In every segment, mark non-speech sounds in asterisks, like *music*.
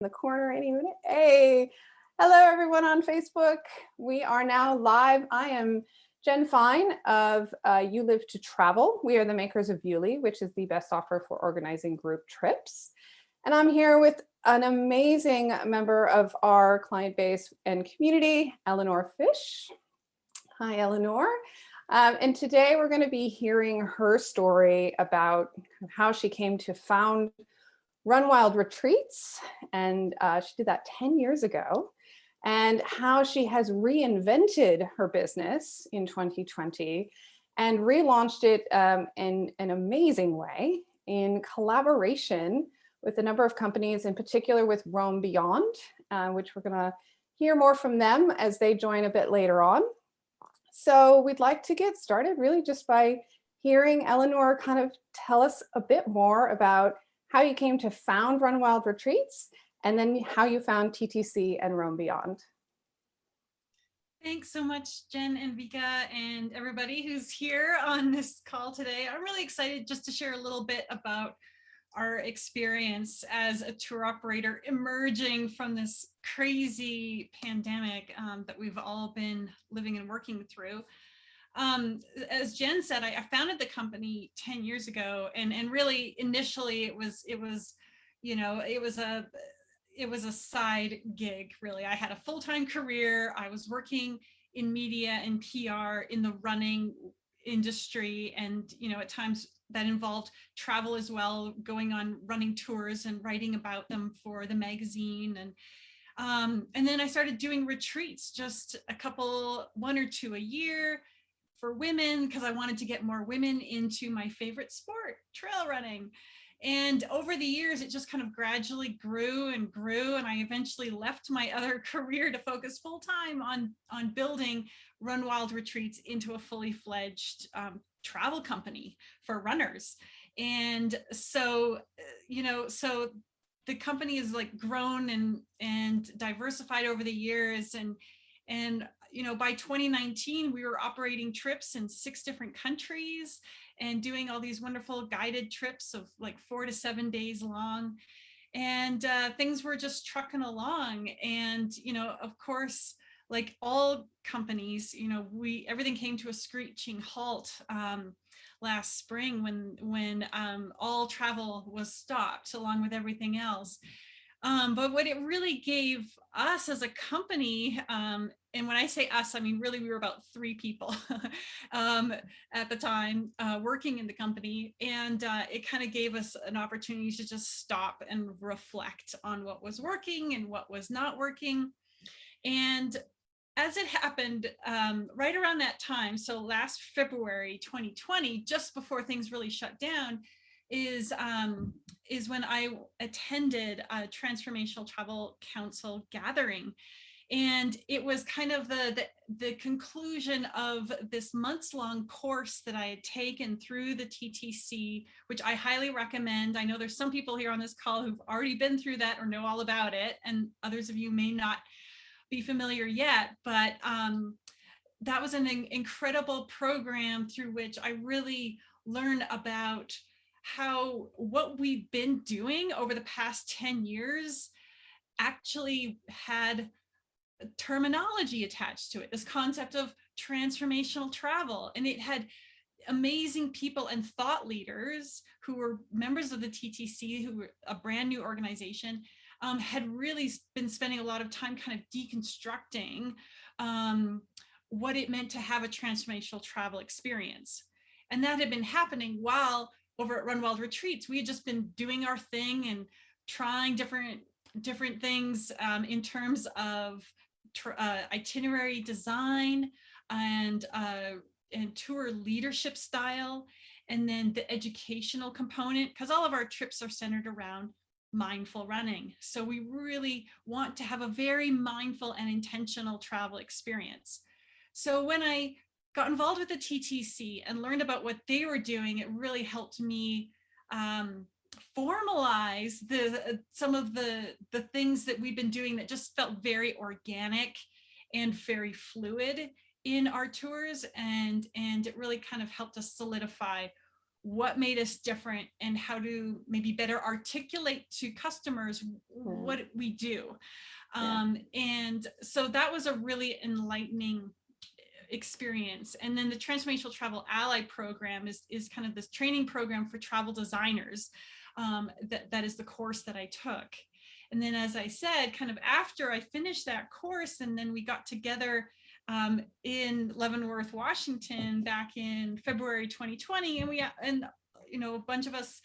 the corner any minute. Hey, hello everyone on Facebook. We are now live. I am Jen Fine of uh, You Live to Travel. We are the makers of Yuli, which is the best software for organizing group trips. And I'm here with an amazing member of our client base and community, Eleanor Fish. Hi, Eleanor. Um, and today we're going to be hearing her story about how she came to found Run Wild Retreats, and uh, she did that 10 years ago, and how she has reinvented her business in 2020 and relaunched it um, in an amazing way in collaboration with a number of companies, in particular with Roam Beyond, uh, which we're gonna hear more from them as they join a bit later on. So we'd like to get started really just by hearing Eleanor kind of tell us a bit more about how you came to found Run Wild Retreats, and then how you found TTC and Roam Beyond. Thanks so much, Jen and Vika and everybody who's here on this call today. I'm really excited just to share a little bit about our experience as a tour operator emerging from this crazy pandemic um, that we've all been living and working through um, as Jen said, I, I, founded the company 10 years ago and, and really initially it was, it was, you know, it was a, it was a side gig really. I had a full-time career. I was working in media and PR in the running industry. And, you know, at times that involved travel as well, going on running tours and writing about them for the magazine. And, um, and then I started doing retreats, just a couple, one or two a year, for women because I wanted to get more women into my favorite sport, trail running. And over the years, it just kind of gradually grew and grew. And I eventually left my other *laughs* career to focus full time on, on building Run Wild Retreats into a fully fledged um, travel company for runners. And so, uh, you know, so the company has like grown and, and diversified over the years. And, and you know, by 2019, we were operating trips in six different countries and doing all these wonderful guided trips of like four to seven days long. And uh, things were just trucking along. And, you know, of course, like all companies, you know, we everything came to a screeching halt um, last spring when when um, all travel was stopped along with everything else. Um, but what it really gave us as a company um, and when I say us, I mean, really, we were about three people *laughs* um, at the time uh, working in the company. And uh, it kind of gave us an opportunity to just stop and reflect on what was working and what was not working. And as it happened um, right around that time, so last February 2020, just before things really shut down, is um, is when I attended a Transformational Travel Council gathering and it was kind of the, the, the conclusion of this months long course that I had taken through the TTC, which I highly recommend. I know there's some people here on this call who've already been through that or know all about it, and others of you may not be familiar yet, but um, that was an incredible program through which I really learned about how what we've been doing over the past 10 years actually had terminology attached to it, this concept of transformational travel. And it had amazing people and thought leaders who were members of the TTC, who were a brand new organization, um, had really been spending a lot of time kind of deconstructing um, what it meant to have a transformational travel experience. And that had been happening while over at Run Wild Retreats, we had just been doing our thing and trying different different things um, in terms of uh, itinerary design and, uh, and tour leadership style, and then the educational component, because all of our trips are centered around mindful running. So we really want to have a very mindful and intentional travel experience. So when I got involved with the TTC and learned about what they were doing, it really helped me um, formalize the uh, some of the the things that we've been doing that just felt very organic and very fluid in our tours and and it really kind of helped us solidify what made us different and how to maybe better articulate to customers what we do. Yeah. Um, and so that was a really enlightening experience. And then the Transformational Travel Ally program is, is kind of this training program for travel designers. Um, that, that is the course that I took. And then, as I said, kind of after I finished that course, and then we got together um, in Leavenworth, Washington, back in February 2020, and we and you know a bunch of us,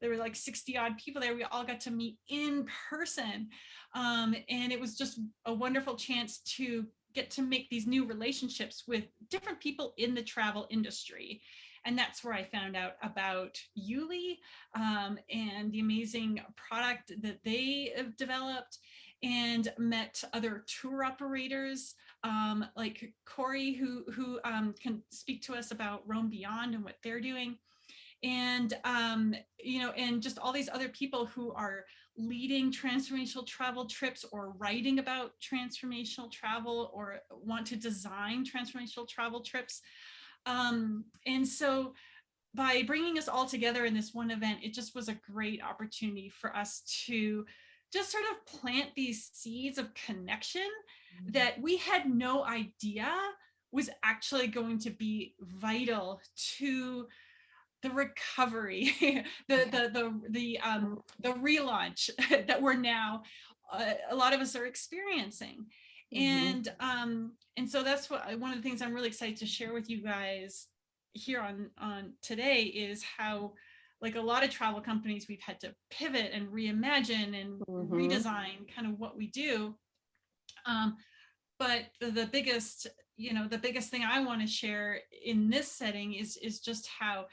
there were like 60 odd people there. We all got to meet in person, um, and it was just a wonderful chance to get to make these new relationships with different people in the travel industry. And that's where I found out about Yuli um, and the amazing product that they have developed and met other tour operators um, like Corey, who, who um, can speak to us about Roam Beyond and what they're doing. And, um, you know, and just all these other people who are leading transformational travel trips or writing about transformational travel or want to design transformational travel trips. Um, and so by bringing us all together in this one event, it just was a great opportunity for us to just sort of plant these seeds of connection Mm-hmm. that we had no idea was actually going to be vital to the recovery, *laughs* the the the the um the relaunch *laughs* that we're now uh, a lot of us are experiencing. Mm -hmm. And um and so that's what one of the things I'm really excited to share with you guys here on on today is how like a lot of travel companies we've had to pivot and reimagine and mm -hmm. redesign kind of what we do um, but the, the biggest, you know, the biggest thing I want to share in this setting is, is just how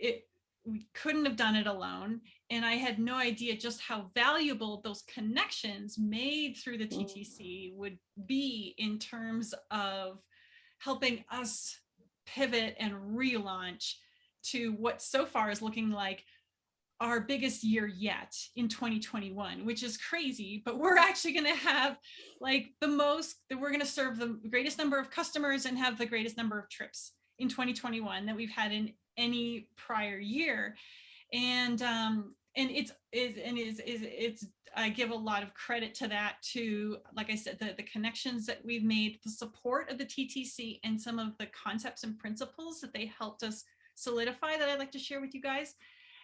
it, we couldn't have done it alone. And I had no idea just how valuable those connections made through the mm. TTC would be in terms of helping us pivot and relaunch to what so far is looking like our biggest year yet in 2021, which is crazy, but we're actually going to have like the most that we're going to serve the greatest number of customers and have the greatest number of trips in 2021 that we've had in any prior year. And um, and it's is and is is it's I give a lot of credit to that to like I said the the connections that we've made the support of the TTC and some of the concepts and principles that they helped us solidify that I'd like to share with you guys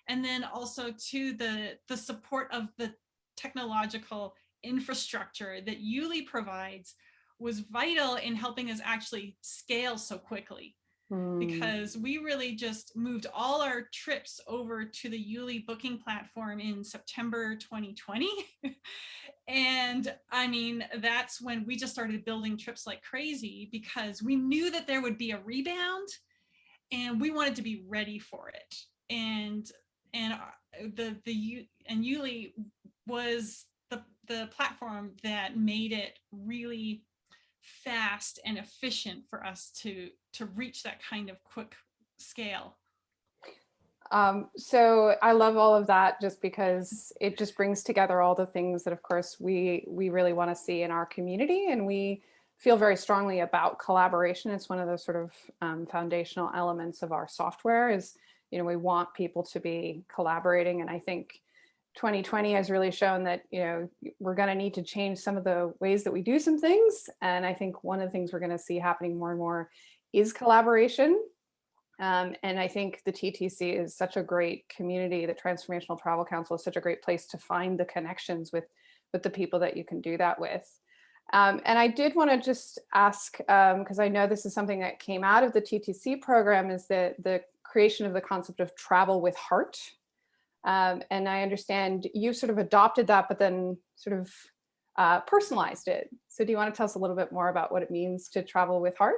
and then also to the, the support of the technological infrastructure that Yuli provides was vital in helping us actually scale so quickly Hmm. because we really just moved all our trips over to the Yuli booking platform in September 2020. *laughs* and I mean, that's when we just started building trips like crazy because we knew that there would be a rebound and we wanted to be ready for it. And and uh, the the and Yuli was the the platform that made it really fast and efficient for us to to reach that kind of quick scale. Um, so I love all of that just because it just brings together all the things that of course we we really want to see in our community and we feel very strongly about collaboration. It's one of the sort of um, foundational elements of our software is you know, we want people to be collaborating. And I think 2020 has really shown that, you know, we're going to need to change some of the ways that we do some things. And I think one of the things we're going to see happening more and more is collaboration. Um, and I think the TTC is such a great community, the Transformational Travel Council is such a great place to find the connections with, with the people that you can do that with. Um, and I did want to just ask, because um, I know this is something that came out of the TTC program, is that the creation of the concept of travel with heart. Um, and I understand you sort of adopted that, but then sort of uh, personalized it. So do you want to tell us a little bit more about what it means to travel with heart?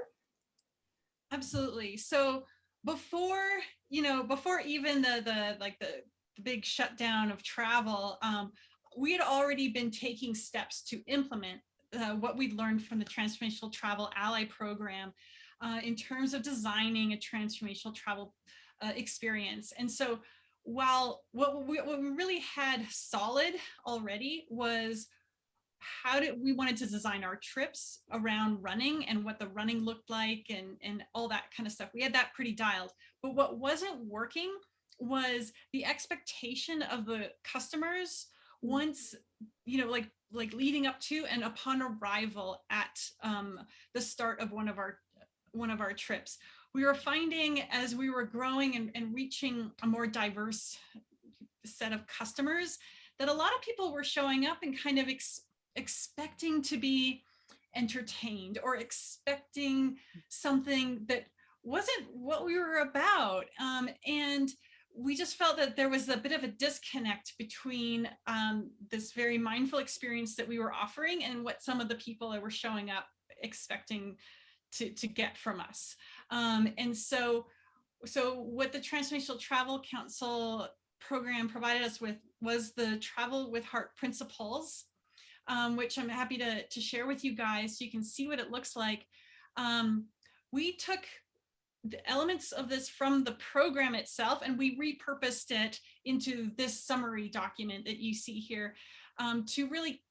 Absolutely. So before, you know, before even the, the like the, the big shutdown of travel, um, we had already been taking steps to implement uh, what we'd learned from the Transformational Travel Ally program uh, in terms of designing a transformational travel uh, experience. And so while what we, what we really had solid already was how did we wanted to design our trips around running and what the running looked like and, and all that kind of stuff. We had that pretty dialed. But what wasn't working was the expectation of the customers once, you know, like like leading up to and upon arrival at um, the start of one of our one of our trips. We were finding as we were growing and, and reaching a more diverse set of customers that a lot of people were showing up and kind of ex expecting to be entertained or expecting something that wasn't what we were about. Um, and we just felt that there was a bit of a disconnect between um, this very mindful experience that we were offering and what some of the people that were showing up expecting to, to get from us. Um, and so, so what the Transformational Travel Council program provided us with was the Travel with Heart Principles, um, which I'm happy to, to share with you guys so you can see what it looks like. Um, we took the elements of this from the program itself and we repurposed it into this summary document that you see here um, to really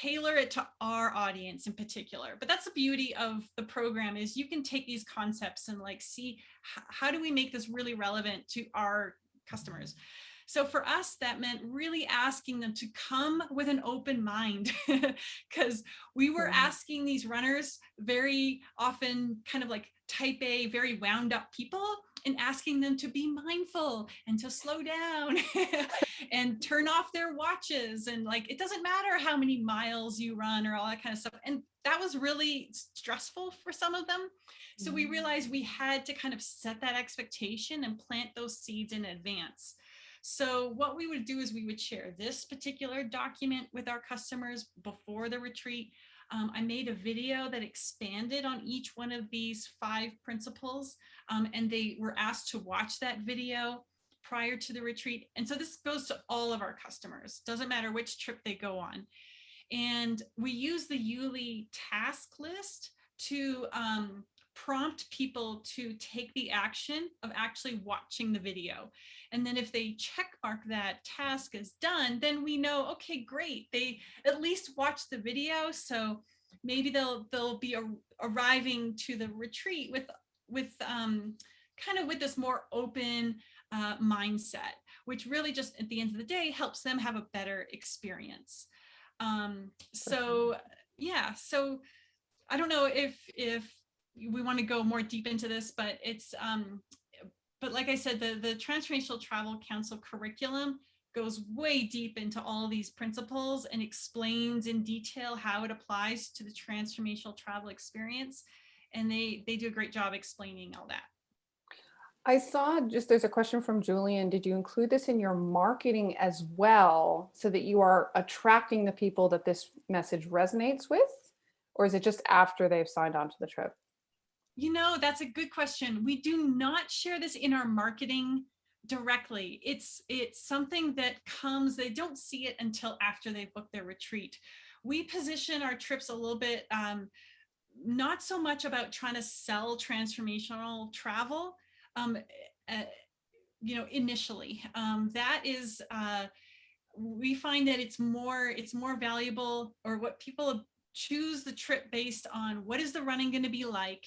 tailor it to our audience in particular. But that's the beauty of the program is you can take these concepts and like see how do we make this really relevant to our customers. So for us, that meant really asking them to come with an open mind *laughs* because we were asking these runners very often kind of like type A, very wound up people and asking them to be mindful and to slow down *laughs* and turn off their watches. And like, it doesn't matter how many miles you run or all that kind of stuff. And that was really stressful for some of them. So we mm. realized we had to kind of set that expectation and plant those seeds in advance. So what we would do is we would share this particular document with our customers before the retreat. Um, I made a video that expanded on each one of these five principles um, and they were asked to watch that video prior to the retreat. And so this goes to all of our customers, doesn't matter which trip they go on. And we use the Yuli task list to um, prompt people to take the action of actually watching the video. And then if they check mark that task is done, then we know, okay, great. They at least watched the video. So maybe they'll they'll be a, arriving to the retreat with with um, kind of with this more open uh, mindset, which really just at the end of the day helps them have a better experience. Um, so yeah, so I don't know if if we want to go more deep into this, but it's um, but like I said, the, the Transformational Travel Council curriculum goes way deep into all these principles and explains in detail how it applies to the transformational travel experience. And they, they do a great job explaining all that. I saw just there's a question from Julian. Did you include this in your marketing as well so that you are attracting the people that this message resonates with? Or is it just after they've signed on to the trip? You know, that's a good question. We do not share this in our marketing directly. It's it's something that comes, they don't see it until after they've booked their retreat. We position our trips a little bit, um, not so much about trying to sell transformational travel, um, uh, you know, initially. Um, that is, uh, we find that it's more, it's more valuable or what people choose the trip based on what is the running going to be like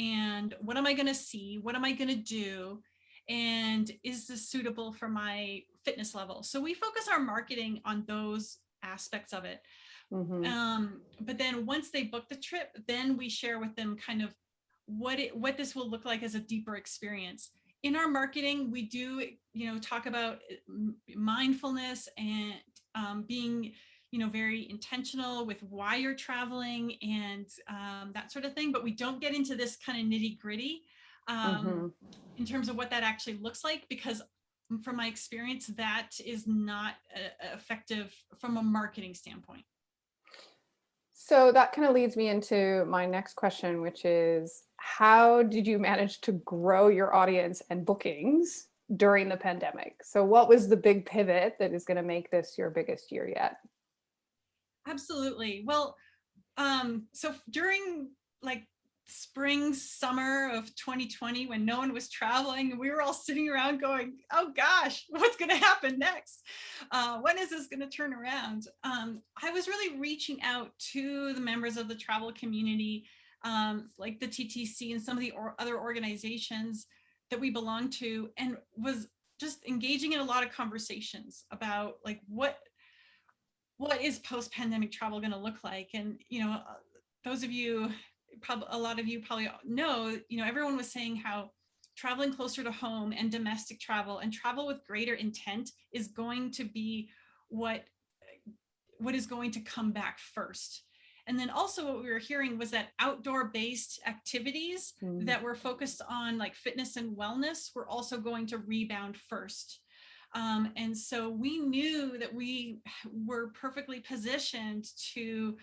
and what am I going to see? What am I going to do? And is this suitable for my fitness level? So we focus our marketing on those aspects of it. Mm -hmm. um, but then once they book the trip, then we share with them kind of what it what this will look like as a deeper experience. In our marketing, we do, you know, talk about mindfulness and um, being you know, very intentional with why you're traveling and um, that sort of thing. But we don't get into this kind of nitty gritty um, mm -hmm. in terms of what that actually looks like, because from my experience, that is not uh, effective from a marketing standpoint. So that kind of leads me into my next question, which is how did you manage to grow your audience and bookings during the pandemic? So what was the big pivot that is going to make this your biggest year yet? Absolutely. Well, um, so during like spring, summer of 2020 when no one was traveling and we were all sitting around going, oh gosh, what's going to happen next? Uh, when is this going to turn around? Um, I was really reaching out to the members of the travel community, um, like the TTC and some of the or other organizations that we belong to and was just engaging in a lot of conversations about like what what is post-pandemic travel going to look like and you know uh, those of you a lot of you probably know you know everyone was saying how traveling closer to home and domestic travel and travel with greater intent is going to be what what is going to come back first and then also what we were hearing was that outdoor based activities Mm. that were focused on like fitness and wellness were also going to rebound first. Um, and so we knew that we were perfectly positioned to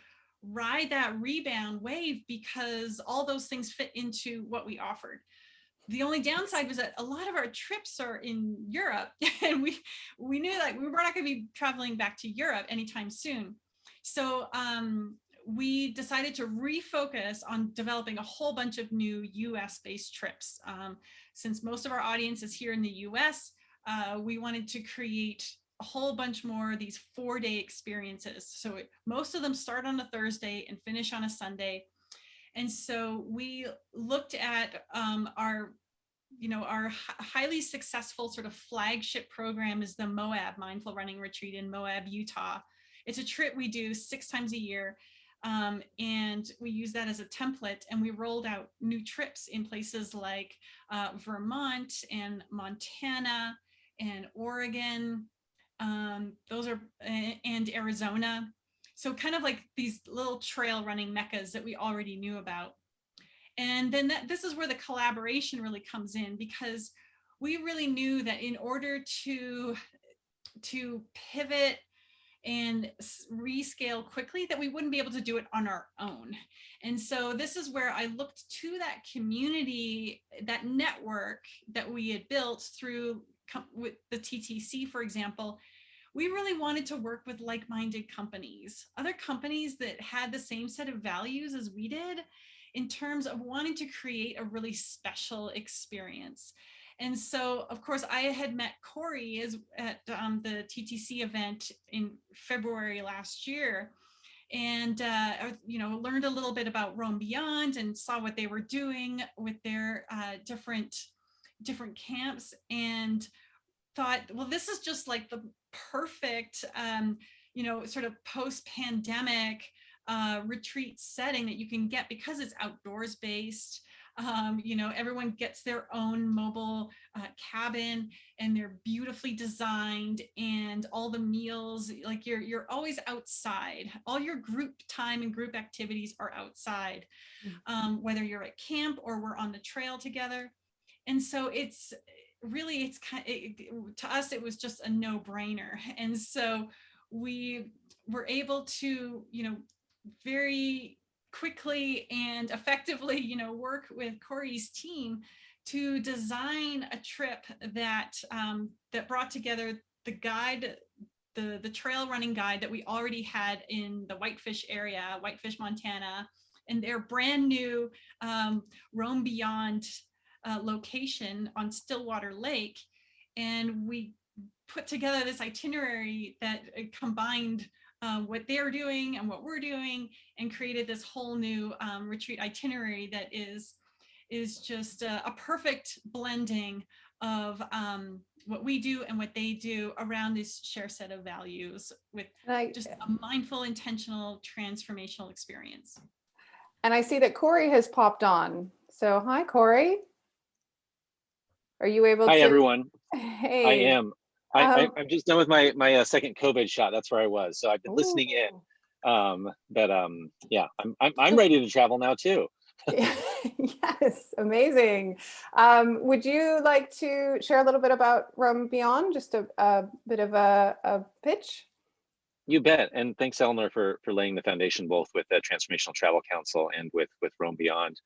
ride that rebound wave because all those things fit into what we offered. The only downside was that a lot of our trips are in Europe *laughs* and we we knew that we were not going to be traveling back to Europe anytime soon. So um, we decided to refocus on developing a whole bunch of new US based trips. Um, since most of our audience is here in the US, uh, we wanted to create a whole bunch more of these four day experiences. So it, most of them start on a Thursday and finish on a Sunday. And so we looked at um, our, you know, our highly successful sort of flagship program is the Moab Mindful Running Retreat in Moab, Utah. It's a trip we do six times a year. Um, and we use that as a template and we rolled out new trips in places like uh, Vermont and Montana and Oregon. Um, those are and Arizona. So kind of like these little trail running meccas that we already knew about. And then that, this is where the collaboration really comes in because we really knew that in order to to pivot and rescale quickly that we wouldn't be able to do it on our own. And so this is where I looked to that community, that network that we had built through with the TTC, for example. We really wanted to work with like-minded companies, other companies that had the same set of values as we did in terms of wanting to create a really special experience. And so, of course, I had met Corey as, at um, the TTC event in February last year and, uh, you know, learned a little bit about Roam Beyond and saw what they were doing with their uh, different, different camps and thought, well, this is just like the perfect, um, you know, sort of post-pandemic uh, retreat setting that you can get because it's outdoors based um, you know, everyone gets their own mobile uh, cabin and they're beautifully designed and all the meals, like you're, you're always outside. All your group time and group activities are outside, um, whether you're at camp or we're on the trail together. And so it's really, it's kind of, to us, it was just a no brainer. *laughs* And so we were able to, you know, very quickly and effectively, you know, work with Corey's team to design a trip that um, that brought together the guide, the the trail running guide that we already had in the Whitefish area, Whitefish, Montana, and their brand new um, Roam Beyond uh, location on Stillwater Lake, and we put together this itinerary that uh, combined um, what they're doing and what we're doing and created this whole new um, retreat itinerary that is is just a, a perfect blending of um, what we do and what they do around this shared set of values with I, just a mindful, intentional, transformational experience. and I see that Corey has popped on. So hi, Corey. Are you able Hi, to? everyone. *laughs* Hey. I am. I, I, Um, I'm just done with my my uh, second COVID shot. That's where I was. So I've been listening in. Um, but um, yeah, I'm I'm, I'm ready to travel now too. *laughs* yes, amazing. Um, would you like to share a little bit about Roam Beyond? Just a, a bit of a, a pitch? You bet. And thanks, Eleanor, for for laying the foundation both with the Transformational Travel Council and with with Roam Beyond.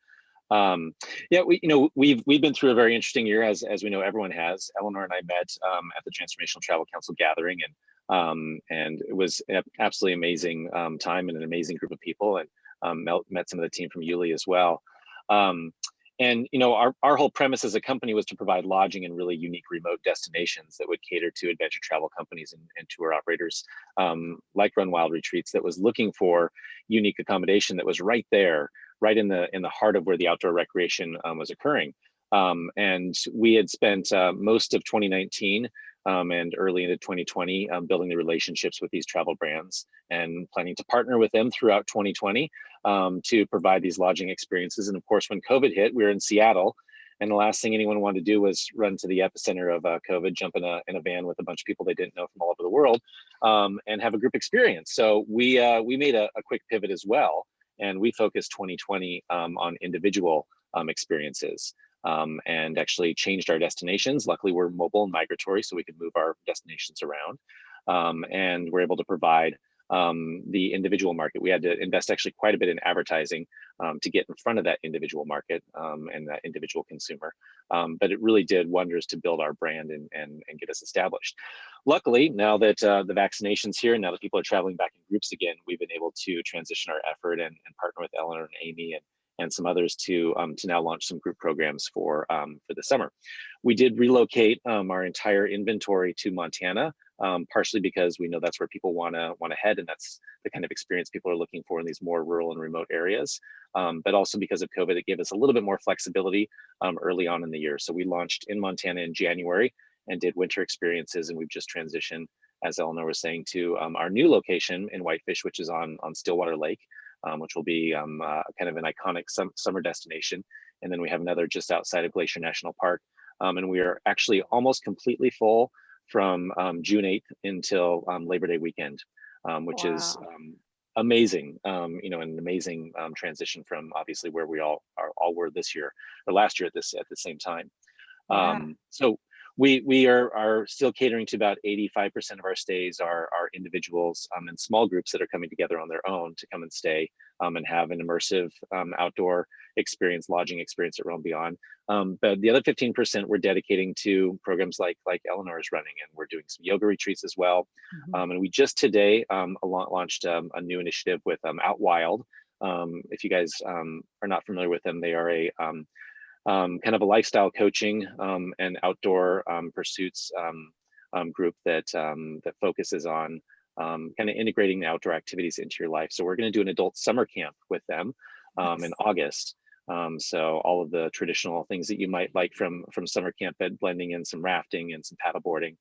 Um, yeah, we you know we've we've been through a very interesting year as as we know everyone has. Eleanor and I met um, at the Transformational Travel Council gathering, and um, and it was an absolutely amazing um, time and an amazing group of people, and um, met, met some of the team from Yuli as well. Um, and you know, our, our whole premise as a company was to provide lodging in really unique remote destinations that would cater to adventure travel companies and, and tour operators um, like Run Wild Retreats that was looking for unique accommodation that was right there, right in the in the heart of where the outdoor recreation um, was occurring. Um, and we had spent uh, most of 2019 um, and early into 2020 um, building the relationships with these travel brands and planning to partner with them throughout 2020 um, to provide these lodging experiences. And of course, when COVID hit, we were in Seattle and the last thing anyone wanted to do was run to the epicenter of uh, COVID, jump in a, in a van with a bunch of people they didn't know from all over the world um, and have a group experience. So we, uh, we made a, a, quick pivot as well. And we focused 2020 um, on individual um, experiences um, and actually changed our destinations. Luckily, we're mobile and migratory, so we could move our destinations around. Um, and we're able to provide um, the individual market. We had to invest actually quite a bit in advertising um, to get in front of that individual market um, and that individual consumer. Um, but it really did wonders to build our brand and, and, and get us established. Luckily, now that uh, the vaccination's here, and now that people are traveling back in groups again, we've been able to transition our effort and, and partner with Eleanor and Amy and and some others to um, to now launch some group programs for um, for the summer. We did relocate um, our entire inventory to Montana, um, partially because we know that's where people want to want to head, and that's the kind of experience people are looking for in these more rural and remote areas. Um, but also because of COVID, it gave us a little bit more flexibility um, early on in the year. So we launched in Montana in January and did winter experiences, and we've just transitioned, as Eleanor was saying, to our new location in Whitefish, which is on on Stillwater Lake um, which will be um, uh, kind of an iconic sum summer destination. And then we have another just outside of Glacier National Park. Um, and we are actually almost completely full from um, June 8th until um, Labor Day weekend, um, which wow. is amazing, you know, an amazing transition from obviously where we all are all were this year or last year at this at the same time. Yeah. so we we are are still catering to about 85% of our stays are are individuals um, and small groups that are coming together on their own to come and stay um, and have an immersive um, outdoor experience, lodging experience at Roam Beyond. Um, but the other 15% we're dedicating to programs like like Eleanor is running, and we're doing some yoga retreats as well. Mm -hmm. and we just today um, launched a new initiative with Out Wild. if you guys are not familiar with them, they are a um, kind of a lifestyle coaching um, and outdoor um, pursuits um, um, group that that focuses on kind of integrating the outdoor activities into your life. So we're going to do an adult summer camp with them nice. in August. so all of the traditional things that you might like from from summer camp, but blending in some rafting and some paddleboarding,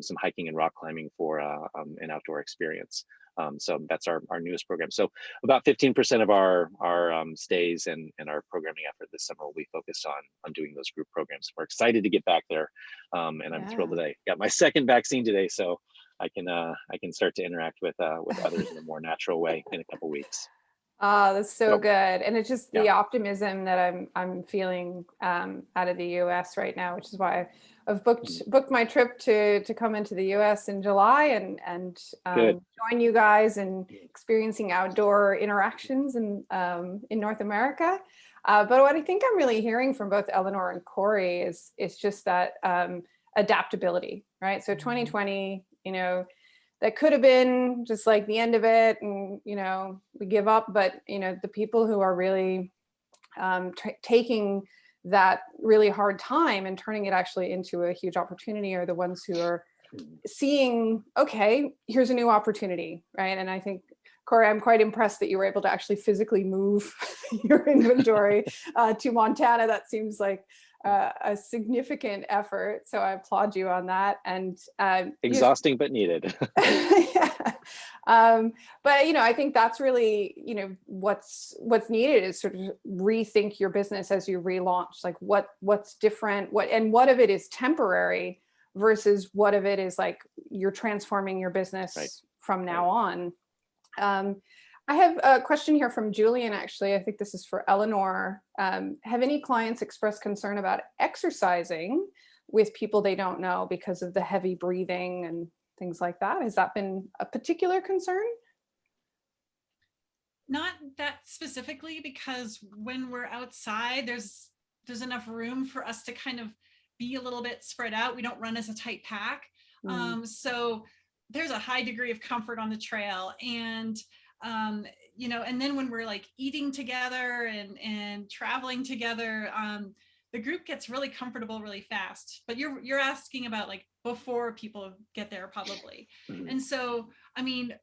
some hiking and rock climbing for uh, an outdoor experience. Um, so that's our, our newest program. So about 15% of our, our um, stays and, and our programming effort this summer will be focused on, on doing those group programs. We're excited to get back there. Um, and I'm yeah. thrilled today. Got my *laughs* second vaccine today, so I can uh, I can start to interact with uh, with others in a more natural way in a couple weeks. Oh, that's so, so good. And it's just the optimism that I'm I'm feeling um, out of the US right now, which is why I've booked mm. booked my trip to to come into the US in July and and um, join you guys in experiencing outdoor interactions in um, in North America. Uh, but what I think I'm really hearing from both Eleanor and Corey is is just that um, adaptability, right? So 2020, mm-hmm. you know, that could have been just like the end of it and you know we give up but you know the people who are really um, taking that really hard time and turning it actually into a huge opportunity are the ones who are seeing okay here's a new opportunity right and i think Corey, I'm quite impressed that you were able to actually physically move *laughs* your inventory uh, to Montana. That seems like uh, a significant effort. So I applaud you on that. And um, exhausting, but needed. *laughs* *laughs* yeah. Um, but you know, I think that's really you know what's what's needed is sort of rethink your business as you relaunch. Like what what's different, what and what of it is temporary versus what of it is like you're transforming your business right. from now right. on. Um, I have a question here from Julian, actually. I think this is for Eleanor. Um, have any clients expressed concern about exercising with people they don't know because of the heavy breathing and things like that? Has that been a particular concern? Not that specifically, because when we're outside, there's there's enough room for us to kind of be a little bit spread out. We don't run as a tight pack. Mm. Um, so there's a high degree of comfort on the trail. And um, you know, and then when we're like eating together and, and traveling together, um, the group gets really comfortable really fast. But you're, you're asking about like before people get there probably. Mhm. And so, I mean,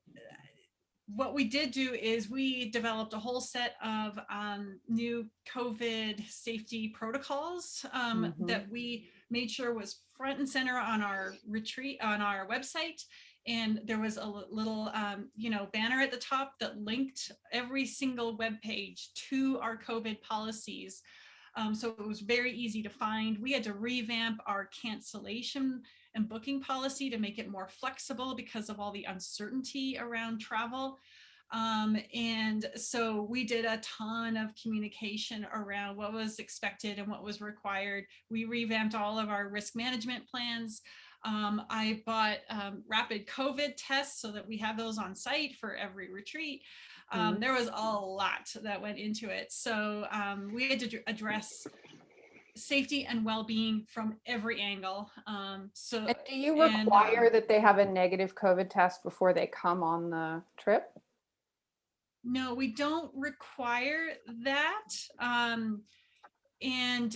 what we did do is we developed a whole set of um, new COVID safety protocols um, Mhm. that we made sure was front and center on our retreat on our website. And there was a little, um, you know, banner at the top that linked every single web page to our COVID policies. Um, so it was very easy to find. We had to revamp our cancellation and booking policy to make it more flexible because of all the uncertainty around travel. Um, and so we did a ton of communication around what was expected and what was required. We revamped all of our risk management plans. Um, I bought um, rapid COVID tests so that we have those on site for every retreat. Um, Mhm. There was a lot that went into it. So um, we had to address safety and well-being from every angle. Um, so And do you and, require um, that they have a negative COVID test before they come on the trip? no, we don't require that. Um, and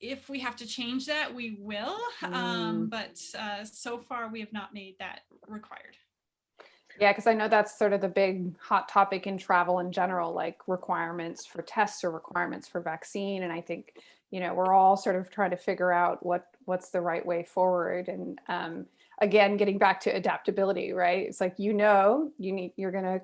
if we have to change that, we will. Um, Mm. but uh, so far we have not made that required. Yeah, because I know that's sort of the big hot topic in travel in general, like requirements for tests or requirements for vaccine. And I think, you know, we're all sort of trying to figure out what what's the right way forward. And um, again, getting back to adaptability, right? It's like you know, you need you're gonna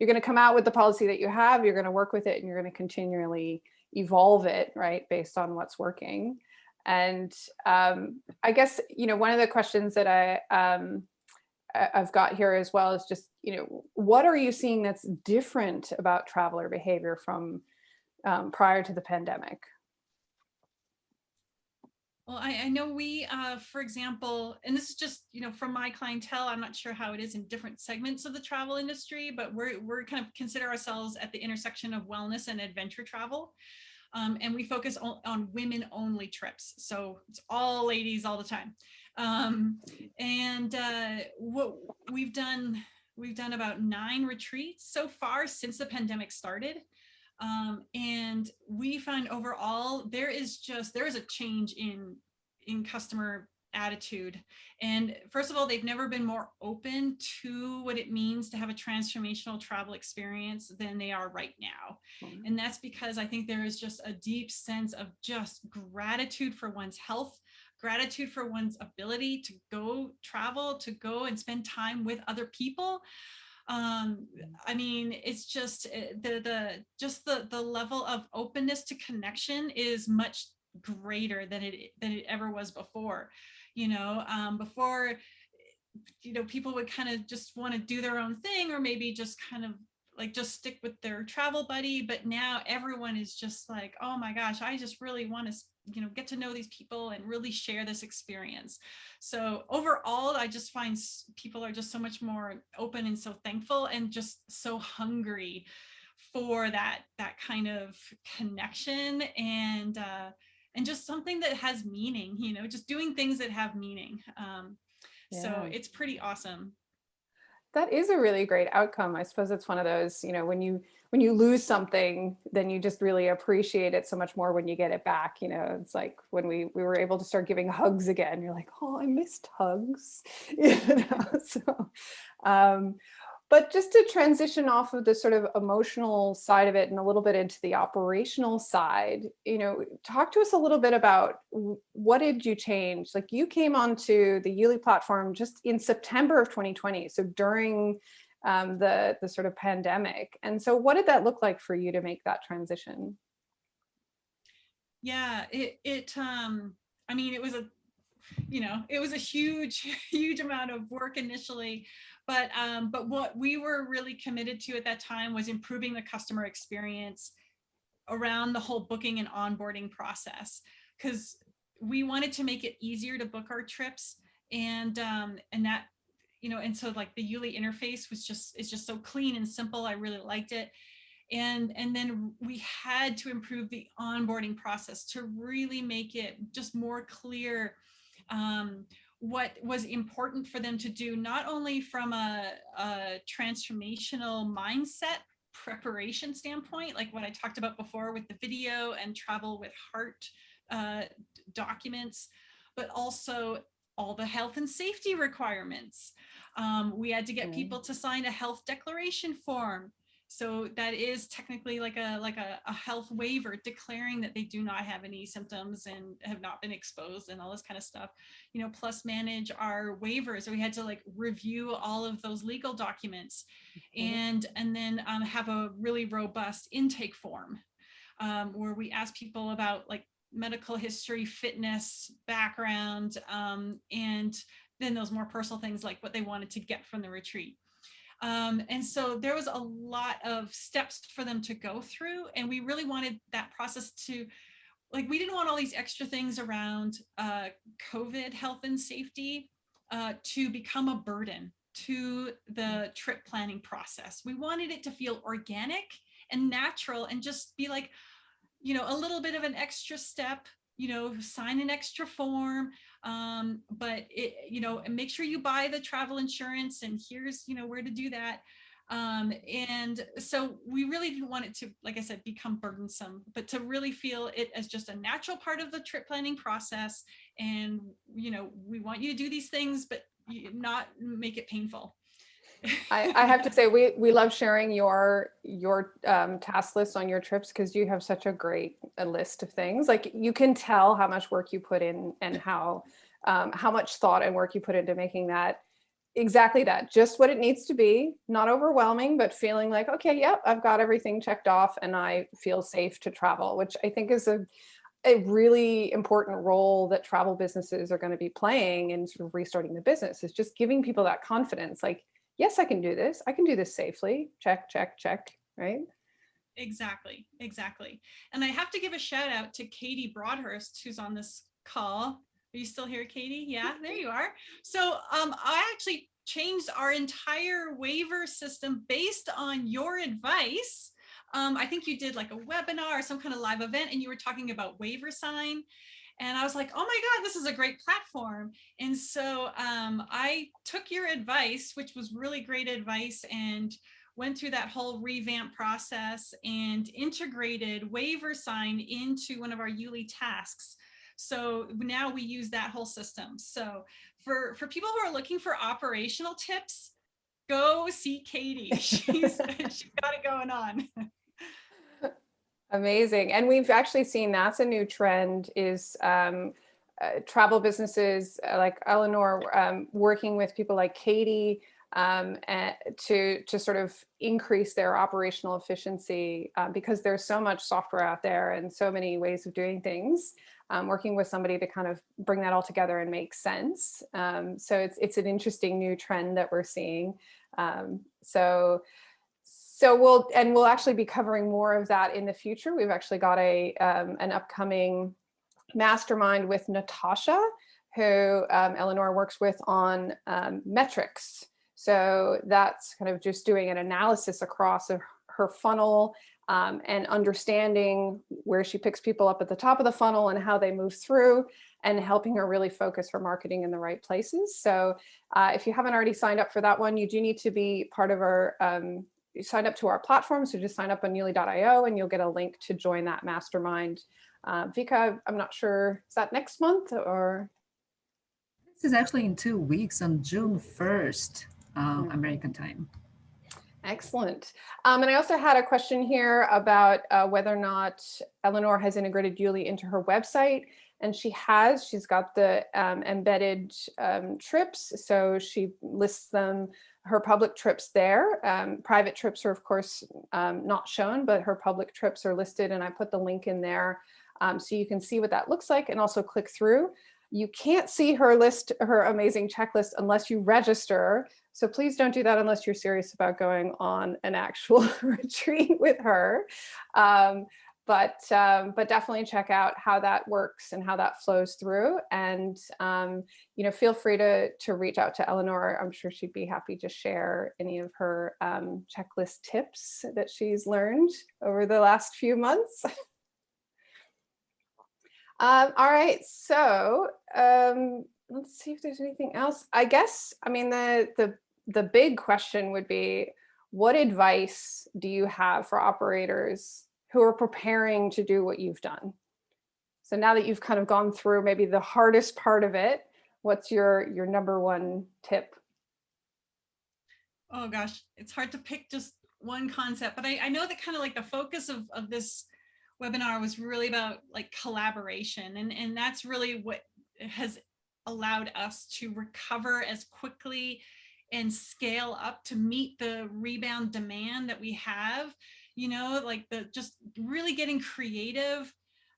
you're gonna come out with the policy that you have, you're gonna work with it, and you're gonna continually evolve it, right, based on what's working. And um, I guess you know one of the questions that I um, I've got here as well is just, you know, what are you seeing that's different about traveler behavior from um, prior to the pandemic? Well, I, I know we, uh, for example, and this is just, you know, from my clientele, I'm not sure how it is in different segments of the travel industry, but we're, we're kind of consider ourselves at the intersection of wellness and adventure travel. Um, and we focus on, women only trips. So it's all ladies all the time. Um, and uh, what we've done, we've done about nine retreats so far since the pandemic started. Um, and we find overall there is just there is a change in in customer attitude. And first of all they've never been more open to what it means to have a transformational travel experience than they are right now. And that's because i think there is just a deep sense of just gratitude for one's health gratitude for one's ability to go travel to go and spend time with other people. Um i mean it's just uh, the the just the the level of openness to connection is much greater than it than it ever was before you know um before you know people would kind of just want to do their own thing or maybe just kind of like just stick with their travel buddy but now everyone is just like oh my gosh i just really want to you know get to know these people and really share this experience. So overall i just find people are just so much more open and so thankful and just so hungry for that that kind of connection and uh and just something that has meaning you know just doing things that have meaning um so it's pretty awesome That is a really great outcome. I suppose it's one of those, you know, when you when you lose something, then you just really appreciate it so much more when you get it back. You know, it's like when we we were able to start giving hugs again. You're like, oh, I missed hugs. *laughs* You know, so um, but just to transition off of the sort of emotional side of it and a little bit into the operational side, you know, talk to us a little bit about what did you change? Like you came onto the Yuli platform just in September of 2020, so during um, the the sort of pandemic. And so, what did that look like for you to make that transition? yeah it it um i mean it was a you know it was a huge *laughs* huge amount of work initially but um but what we were really committed to at that time was improving the customer experience around the whole booking and onboarding process. Because we wanted to make it easier to book our trips and um and that you know and so like the Yuli interface was just it's just so clean and simple. I really liked it. And and then we had to improve the onboarding process to really make it just more clear um, what was important for them to do not only from a, a transformational mindset preparation standpoint, like what I talked about before with the video and travel with heart uh, documents, but also all the health and safety requirements. Um, we had to get Mm. people to sign a health declaration form. So that is technically like a like a, a health waiver declaring that they do not have any symptoms and have not been exposed and all this kind of stuff. You know, plus manage our waivers. So we had to like review all of those legal documents and and then um, have a really robust intake form um, where we ask people about like medical history, fitness, background, um, and then those more personal things like what they wanted to get from the retreat. Um, and so there was a lot of steps for them to go through. And we really wanted that process to, like, we didn't want all these extra things around uh, COVID health and safety uh, to become a burden to the trip planning process. We wanted it to feel organic and natural and just be like, you know, a little bit of an extra step, you know, sign an extra form, um, but it, you know, make sure you buy the travel insurance and here's, you know, where to do that. Um, and so we really didn't want it to, like I said, become burdensome, but to really feel it as just a natural part of the trip planning process. And, you know, we want you to do these things, but not make it painful. I, I have to say, we, we love sharing your, your um, task list on your trips because you have such a great uh list of things. Like you can tell how much work you put in and how, um, how much thought and work you put into making that exactly that, just what it needs to be, not overwhelming, but feeling like, okay, yep, I've got everything checked off and I feel safe to travel, which I think is a, a really important role that travel businesses are going to be playing in sort of restarting the business is just giving people that confidence like yes i can do this i can do this safely check check check right Exactly, exactly. And I have to give a shout out to Katie Broadhurst, who's on this call. Are you still here, Katie? Yeah, there you are. So um, I actually changed our entire waiver system based on your advice. Um, I think you did like a webinar or some kind of live event and you were talking about WaiverSign. And I was like, oh my God, this is a great platform. And so um, I took your advice, which was really great advice, and went through that whole revamp process and integrated WaiverSign into one of our Yuli tasks. So now we use that whole system. So for, for people who are looking for operational tips, go see Katie. *laughs* She's, she's got it going on. *laughs* Amazing. And we've actually seen that's a new trend is um, uh, travel businesses uh, like Eleanor um, working with people like Katie um, to, to sort of increase their operational efficiency uh, because there's so much software out there and so many ways of doing things. Um, working with somebody to kind of bring that all together and make sense. Um, so it's, it's an interesting new trend that we're seeing. Um, so so we'll, and we'll actually be covering more of that in the future. We've actually got a, um, an upcoming mastermind with Natasha, who um, Eleanor works with on um, metrics. So that's kind of just doing an analysis across her, funnel um, and understanding where she picks people up at the top of the funnel and how they move through and helping her really focus her marketing in the right places. So uh, if you haven't already signed up for that one, you do need to be part of our um, you sign up to our platform. So just sign up on Yuli.io and you'll get a link to join that mastermind. Uh, Vika, I'm not sure, is that next month or? This is actually in two weeks on June 1st, um, Mhm. American time. Excellent. Um, and I also had a question here about uh, whether or not Eleanor has integrated Yuli into her website. And she has, she's got the um, embedded um, trips. So she lists them, her public trips there. Um, private trips are of course um, not shown, but her public trips are listed and I put the link in there um, so you can see what that looks like and also click through. You can't see her list, her amazing checklist unless you register. So please don't do that unless you're serious about going on an actual *laughs* retreat with her. But um, but definitely check out how that works and how that flows through. And um, you know, feel free to to reach out to Eleanor. I'm sure she'd be happy to share any of her um, checklist tips that she's learned over the last few months. *laughs* Um, all right, so um, let's see if there's anything else. I guess, I mean, the, the, the big question would be, what advice do you have for operators who are preparing to do what you've done? So now that you've kind of gone through maybe the hardest part of it, what's your your number one tip? Oh gosh, it's hard to pick just one concept, but I, I know that kind of like the focus of, of this webinar was really about like collaboration and, and that's really what has allowed us to recover as quickly and scale up to meet the rebound demand that we have, you know, like the just really getting creative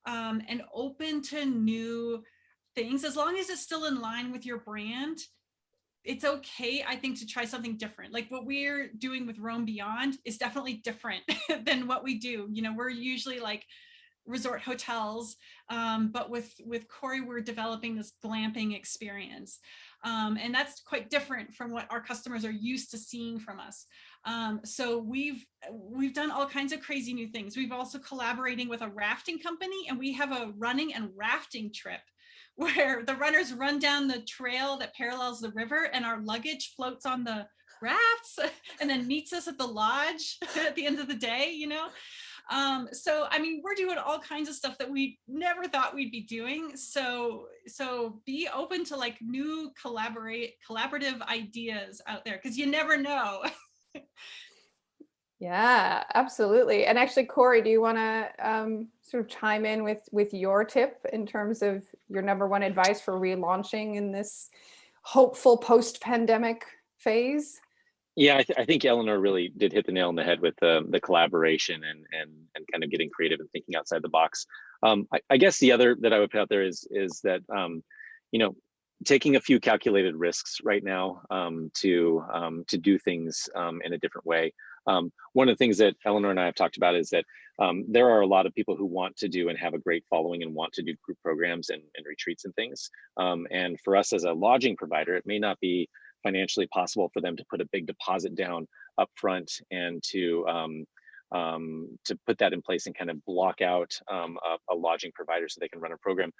um, and open to new things as long as it's still in line with your brand it's okay, I think, to try something different. Like what we're doing with Roam Beyond is definitely different *laughs* than what we do. You know, we're usually like resort hotels, um, but with with Corey, we're developing this glamping experience. Um, and that's quite different from what our customers are used to seeing from us. Um, so we've we've done all kinds of crazy new things. We've also collaborating with a rafting company and we have a running and rafting trip *laughs* where the runners run down the trail that parallels the river and our luggage floats on the rafts *laughs* and then meets us at the lodge *laughs* at the end of the day, you know? Um, so, I mean, we're doing all kinds of stuff that we never thought we'd be doing. So, so be open to like new collaborate collaborative ideas out there because you never know. *laughs* Yeah, absolutely. And actually, Corey, do you want to um, sort of chime in with with your tip in terms of your number one advice for relaunching in this hopeful post-pandemic phase? Yeah, I, th I, think Eleanor really did hit the nail on the head with the, the collaboration and and and kind of getting creative and thinking outside the box. Um, I, I, guess the other that I would put out there is is that um, you know taking a few calculated risks right now um, to um, to do things um, in a different way. Um, one of the things that Eleanor and I have talked about is that um, there are a lot of people who want to do and have a great following and want to do group programs and, and retreats and things. Um, and for us as a lodging provider, it may not be financially possible for them to put a big deposit down up front and to um, um, to put that in place and kind of block out um, a, a, lodging provider so they can run a program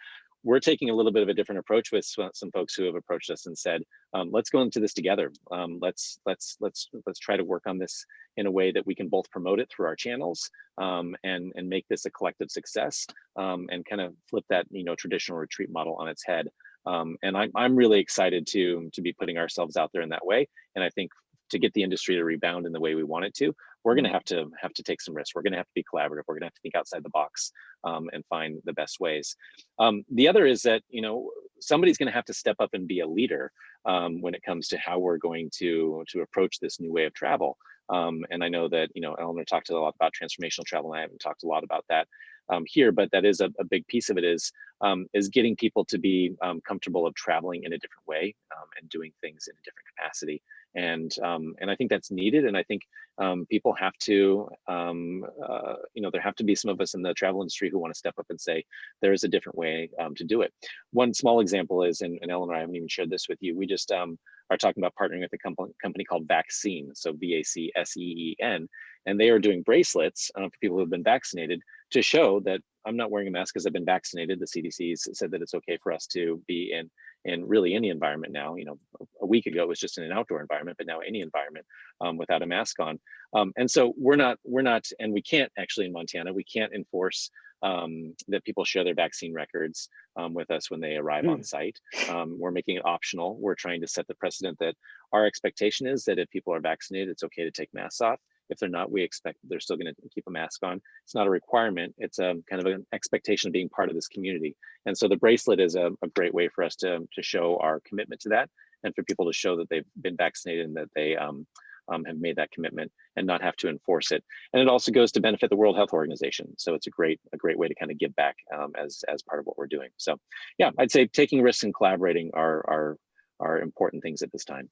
we're taking a little bit of a different approach with some folks who have approached us and said, um, let's go into this together. Um, let's let's let's let's try to work on this in a way that we can both promote it through our channels um, and and make this a collective success um, and kind of flip that you know traditional retreat model on its head. Um, and I'm I'm really excited to to be putting ourselves out there in that way. And I think to get the industry to rebound in the way we want it to, we're going to have to have to take some risks. We're going to have to be collaborative. We're going to have to think outside the box um, and find the best ways. Um, the other is that you know somebody's going to have to step up and be a leader um, when it comes to how we're going to to approach this new way of travel. Um, and I know that you know Eleanor talked a lot about transformational travel, and I haven't talked a lot about that um, here, but that is a, a, big piece of it is um, is getting people to be comfortable of traveling in a different way and doing things in a different capacity and um, and I think that's needed. And I think um, people have to, um, uh, you know, there have to be some of us in the travel industry who want to step up and say there is a different way um, to do it. One small example is, and, and Eleanor, I haven't even shared this with you. We just um, are talking about partnering with a company called VacSeen, so V A C S E E N, and they are doing bracelets uh, for people who have been vaccinated to show that I'm not wearing a mask because I've been vaccinated. The CDC said that it's okay for us to be in in really any environment now. You know, a week ago it was just in an outdoor environment, but now any environment um, without a mask on. Um, and so we're not, we're not, and we can't actually in Montana, we can't enforce um, that people share their vaccine records um, with us when they arrive mm. on site. Um, we're making it optional. We're trying to set the precedent that our expectation is that if people are vaccinated, it's okay to take masks off. If they're not, we expect they're still going to keep a mask on. It's not a requirement. It's a kind of an expectation of being part of this community. And so the bracelet is a, a great way for us to, to show our commitment to that and for people to show that they've been vaccinated and that they um, um, have made that commitment and not have to enforce it. And it also goes to benefit the World Health Organization. So it's a great a great way to kind of give back um, as as part of what we're doing. So yeah, I'd say taking risks and collaborating are are are important things at this time.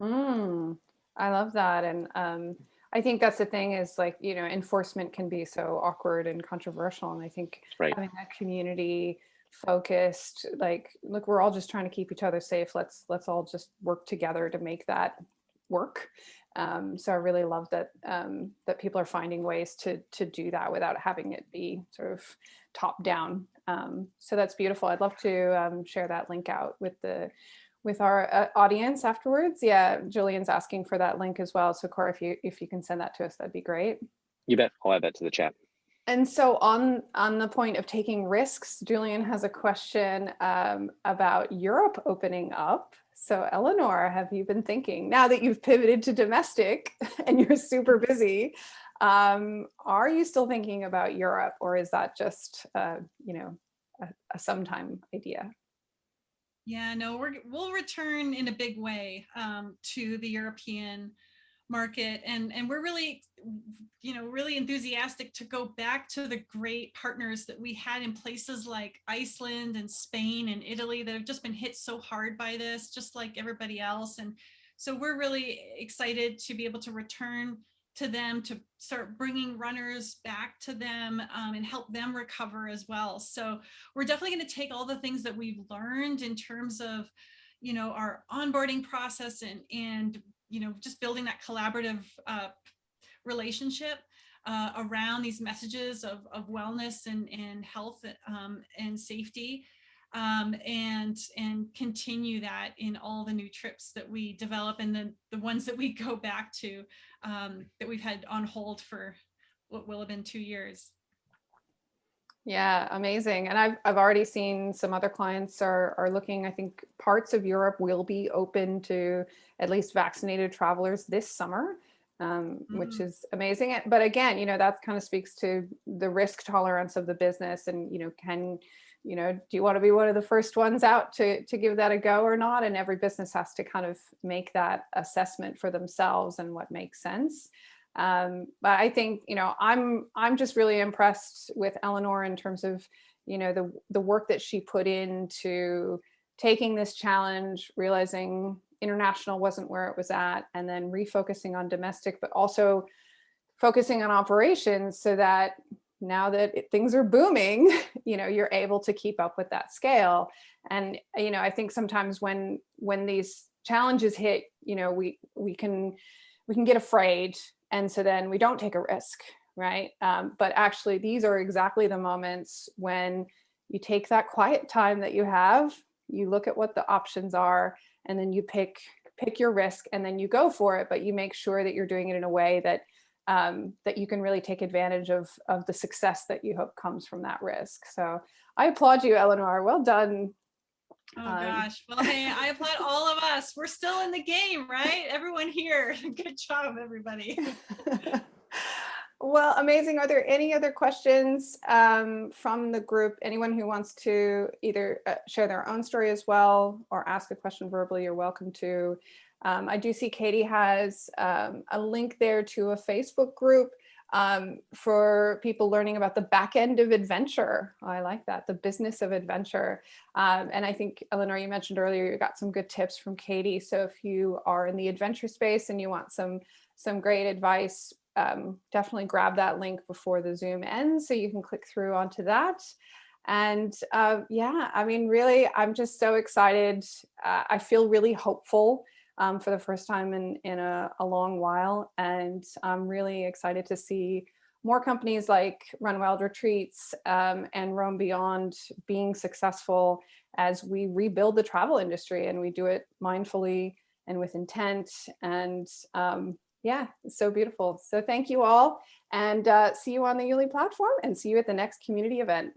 Mm, I love that. And um, I think that's the thing is like, you know, enforcement can be so awkward and controversial. And I think right. having that community focused, like, look, we're all just trying to keep each other safe. Let's, let's all just work together to make that work. Um, so I really love that, um, that people are finding ways to, to do that without having it be sort of top down. Um, so that's beautiful. I'd love to um, share that link out with the, with our uh, audience afterwards. Yeah, Julian's asking for that link as well. So Corey, if you if you can send that to us, that'd be great. You bet. I'll add that to the chat. And so on on the point of taking risks, Julian has a question um, about Europe opening up. So Eleanor, have you been thinking now that you've pivoted to domestic *laughs* and you're super *laughs* busy? Um, are you still thinking about Europe, or is that just uh, you know a, a sometime idea? Yeah, no, we're, we'll return in a big way um, to the European market and and we're really you know really enthusiastic to go back to the great partners that we had in places like Iceland and Spain and Italy that have just been hit so hard by this just like everybody else. And so we're really excited to be able to return to them to start bringing runners back to them um, and help them recover as well. So we're definitely going to take all the things that we've learned in terms of you know our onboarding process and and you know, just building that collaborative uh, relationship uh, around these messages of, of wellness and, and health um, and safety um, and and continue that in all the new trips that we develop and then the ones that we go back to um, that we've had on hold for what will have been two years. Yeah, amazing. And I've, I've already seen some other clients are, are looking, I think parts of Europe will be open to at least vaccinated travelers this summer, um, which Mm. is amazing. But again, you know, that kind of speaks to the risk tolerance of the business and, you know, can, you know, do you want to be one of the first ones out to, to give that a go or not? And every business has to kind of make that assessment for themselves and what makes sense. Um, but I think, you know, I'm I'm just really impressed with Eleanor in terms of, you know, the the work that she put into taking this challenge, realizing international wasn't where it was at, and then refocusing on domestic, but also focusing on operations so that now that it, things are booming, *laughs* you know, you're able to keep up with that scale. And, you know, I think sometimes when when these challenges hit, you know, we we can we can get afraid and so then we don't take a risk, right? Um, but actually these are exactly the moments when you take that quiet time that you have, you look at what the options are, and then you pick pick your risk and then you go for it, but you make sure that you're doing it in a way that um, that you can really take advantage of, of the success that you hope comes from that risk. So I applaud you, Eleanor. Well done. Oh Um, gosh. Well, hey, I applaud all of us. We're still in the game, right? Everyone here. *laughs* Good job, everybody. *laughs* *laughs* well, amazing. Are there any other questions um, from the group? Anyone who wants to either uh, share their own story as well or ask a question verbally, you're welcome to. Um, I do see Katie has um, a link there to a Facebook group um, for people learning about the back end of adventure. Oh, I like that, the business of adventure. Um, and I think, Eleanor, you mentioned earlier, you got some good tips from Katie. So if you are in the adventure space and you want some, some great advice, um, definitely grab that link before the Zoom ends so you can click through onto that. And uh, yeah, I mean, really, I'm just so excited. Uh, I feel really hopeful um, for the first time in, in a, a, long while. And I'm really excited to see more companies like Run Wild Retreats um, and Roam Beyond being successful as we rebuild the travel industry and we do it mindfully and with intent. And um, yeah, so beautiful. So thank you all and uh, see you on the Yuli platform and see you at the next community event.